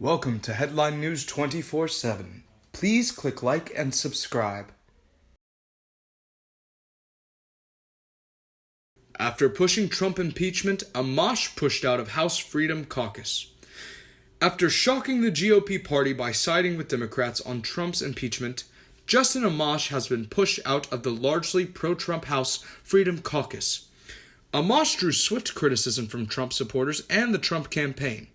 Welcome to Headline News 24 7. Please click like and subscribe. After pushing Trump impeachment, Amash pushed out of House Freedom Caucus. After shocking the GOP party by siding with Democrats on Trump's impeachment, Justin Amash has been pushed out of the largely pro Trump House Freedom Caucus. Amash drew swift criticism from Trump supporters and the Trump campaign.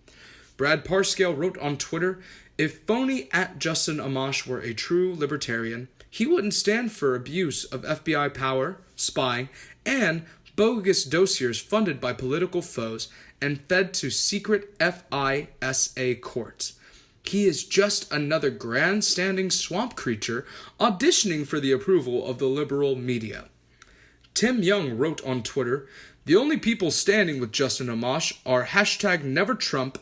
Brad Parscale wrote on Twitter If phony at Justin Amash were a true libertarian, he wouldn't stand for abuse of FBI power, spying, and bogus dossiers funded by political foes and fed to secret FISA courts. He is just another grandstanding swamp creature auditioning for the approval of the liberal media. Tim Young wrote on Twitter The only people standing with Justin Amash are hashtag never Trump,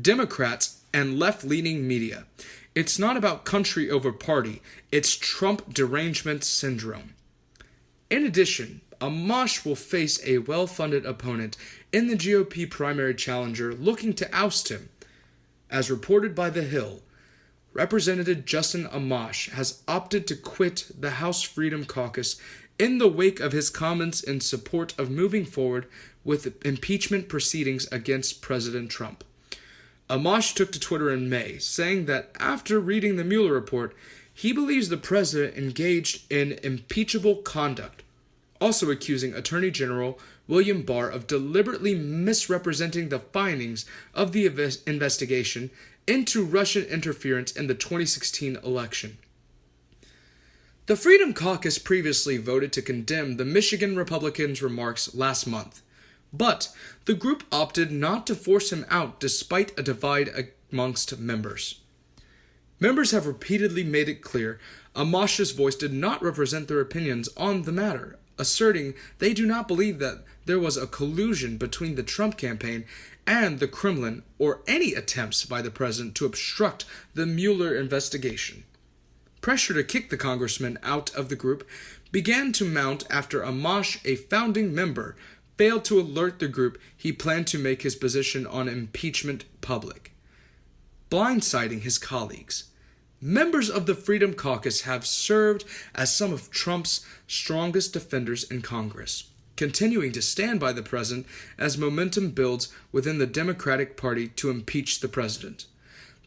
Democrats, and left leaning media. It's not about country over party, it's Trump derangement syndrome. In addition, Amash will face a well funded opponent in the GOP primary challenger looking to oust him. As reported by The Hill, Representative Justin Amash has opted to quit the House Freedom Caucus in the wake of his comments in support of moving forward with impeachment proceedings against President Trump. Amash took to Twitter in May, saying that after reading the Mueller report, he believes the president engaged in impeachable conduct also accusing Attorney General William Barr of deliberately misrepresenting the findings of the investigation into Russian interference in the 2016 election. The Freedom Caucus previously voted to condemn the Michigan Republicans' remarks last month, but the group opted not to force him out despite a divide amongst members. Members have repeatedly made it clear Amash's voice did not represent their opinions on the matter, asserting they do not believe that there was a collusion between the Trump campaign and the Kremlin or any attempts by the president to obstruct the Mueller investigation. Pressure to kick the congressman out of the group began to mount after Amash, a founding member, failed to alert the group he planned to make his position on impeachment public, blindsiding his colleagues. Members of the Freedom Caucus have served as some of Trump's strongest defenders in Congress, continuing to stand by the president as momentum builds within the Democratic Party to impeach the president.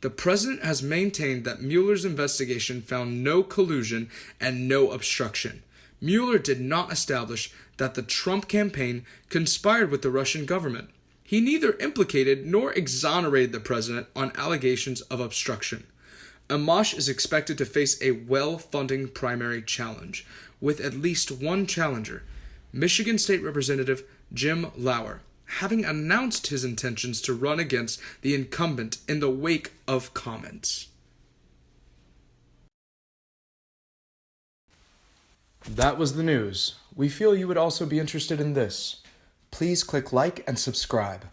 The president has maintained that Mueller's investigation found no collusion and no obstruction. Mueller did not establish that the Trump campaign conspired with the Russian government. He neither implicated nor exonerated the president on allegations of obstruction. Amash is expected to face a well funding primary challenge, with at least one challenger, Michigan State Representative Jim Lower, having announced his intentions to run against the incumbent in the wake of comments. That was the news. We feel you would also be interested in this. Please click like and subscribe.